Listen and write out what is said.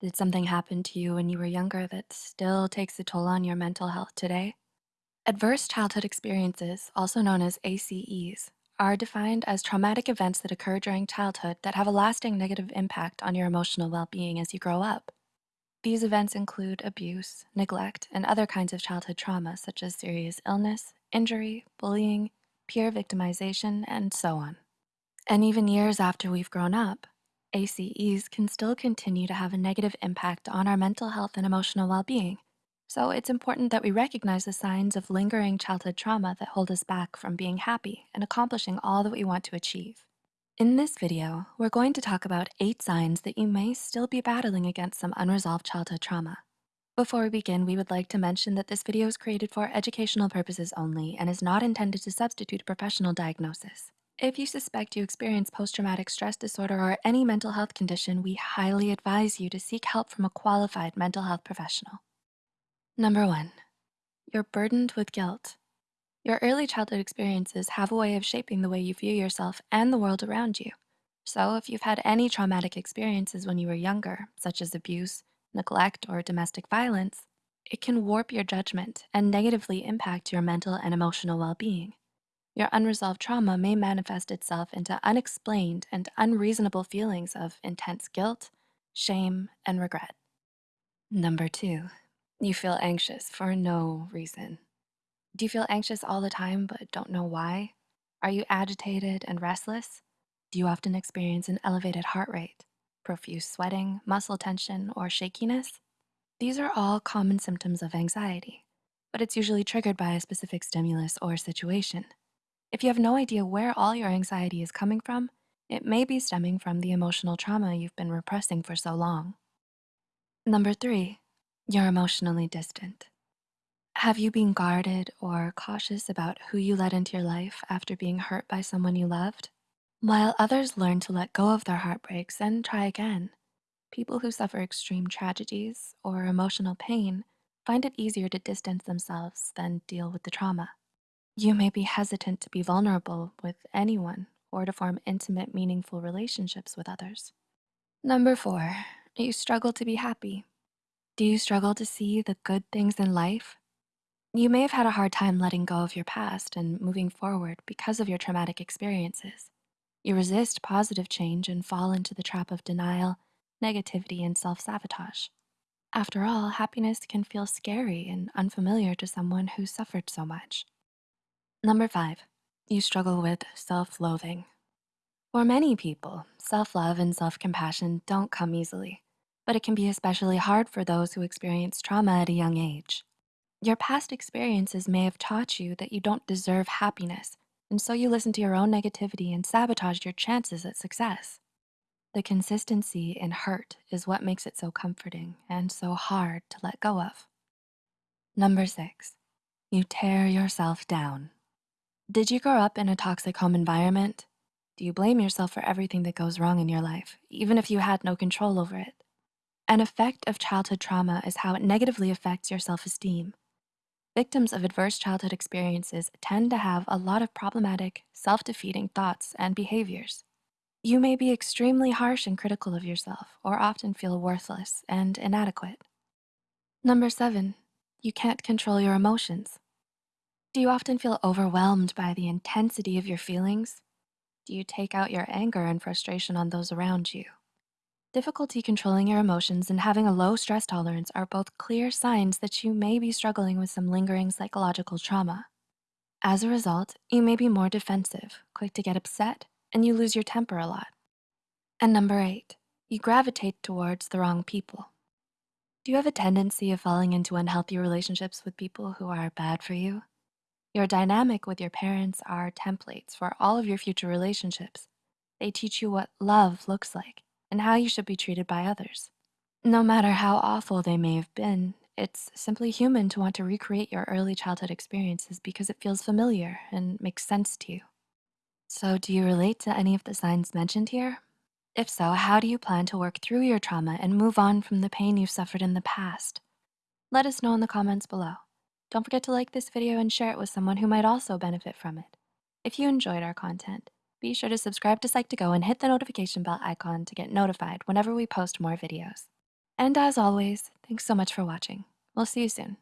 Did something happen to you when you were younger that still takes a toll on your mental health today? Adverse childhood experiences, also known as ACEs, are defined as traumatic events that occur during childhood that have a lasting negative impact on your emotional well-being as you grow up. These events include abuse, neglect, and other kinds of childhood trauma, such as serious illness, injury, bullying, peer victimization, and so on. And even years after we've grown up, ACEs can still continue to have a negative impact on our mental health and emotional well-being. So it's important that we recognize the signs of lingering childhood trauma that hold us back from being happy and accomplishing all that we want to achieve. In this video, we're going to talk about eight signs that you may still be battling against some unresolved childhood trauma. Before we begin, we would like to mention that this video is created for educational purposes only and is not intended to substitute a professional diagnosis. If you suspect you experience post-traumatic stress disorder or any mental health condition, we highly advise you to seek help from a qualified mental health professional. Number one, you're burdened with guilt. Your early childhood experiences have a way of shaping the way you view yourself and the world around you. So if you've had any traumatic experiences when you were younger, such as abuse, neglect, or domestic violence, it can warp your judgment and negatively impact your mental and emotional well-being. Your unresolved trauma may manifest itself into unexplained and unreasonable feelings of intense guilt, shame, and regret. Number two, you feel anxious for no reason. Do you feel anxious all the time but don't know why? Are you agitated and restless? Do you often experience an elevated heart rate, profuse sweating, muscle tension, or shakiness? These are all common symptoms of anxiety, but it's usually triggered by a specific stimulus or situation. If you have no idea where all your anxiety is coming from, it may be stemming from the emotional trauma you've been repressing for so long. Number three, you're emotionally distant. Have you been guarded or cautious about who you let into your life after being hurt by someone you loved? While others learn to let go of their heartbreaks and try again, people who suffer extreme tragedies or emotional pain find it easier to distance themselves than deal with the trauma. You may be hesitant to be vulnerable with anyone or to form intimate, meaningful relationships with others. Number four, you struggle to be happy. Do you struggle to see the good things in life? You may have had a hard time letting go of your past and moving forward because of your traumatic experiences. You resist positive change and fall into the trap of denial, negativity, and self-sabotage. After all, happiness can feel scary and unfamiliar to someone who suffered so much. Number five, you struggle with self-loathing. For many people, self-love and self-compassion don't come easily, but it can be especially hard for those who experience trauma at a young age. Your past experiences may have taught you that you don't deserve happiness, and so you listen to your own negativity and sabotage your chances at success. The consistency in hurt is what makes it so comforting and so hard to let go of. Number six, you tear yourself down. Did you grow up in a toxic home environment? Do you blame yourself for everything that goes wrong in your life, even if you had no control over it? An effect of childhood trauma is how it negatively affects your self-esteem. Victims of adverse childhood experiences tend to have a lot of problematic, self-defeating thoughts and behaviors. You may be extremely harsh and critical of yourself or often feel worthless and inadequate. Number seven, you can't control your emotions. Do you often feel overwhelmed by the intensity of your feelings? Do you take out your anger and frustration on those around you? Difficulty controlling your emotions and having a low stress tolerance are both clear signs that you may be struggling with some lingering psychological trauma. As a result, you may be more defensive, quick to get upset, and you lose your temper a lot. And number eight, you gravitate towards the wrong people. Do you have a tendency of falling into unhealthy relationships with people who are bad for you? Your dynamic with your parents are templates for all of your future relationships. They teach you what love looks like and how you should be treated by others. No matter how awful they may have been, it's simply human to want to recreate your early childhood experiences because it feels familiar and makes sense to you. So do you relate to any of the signs mentioned here? If so, how do you plan to work through your trauma and move on from the pain you've suffered in the past? Let us know in the comments below. Don't forget to like this video and share it with someone who might also benefit from it. If you enjoyed our content, be sure to subscribe to Psych2Go and hit the notification bell icon to get notified whenever we post more videos. And as always, thanks so much for watching. We'll see you soon.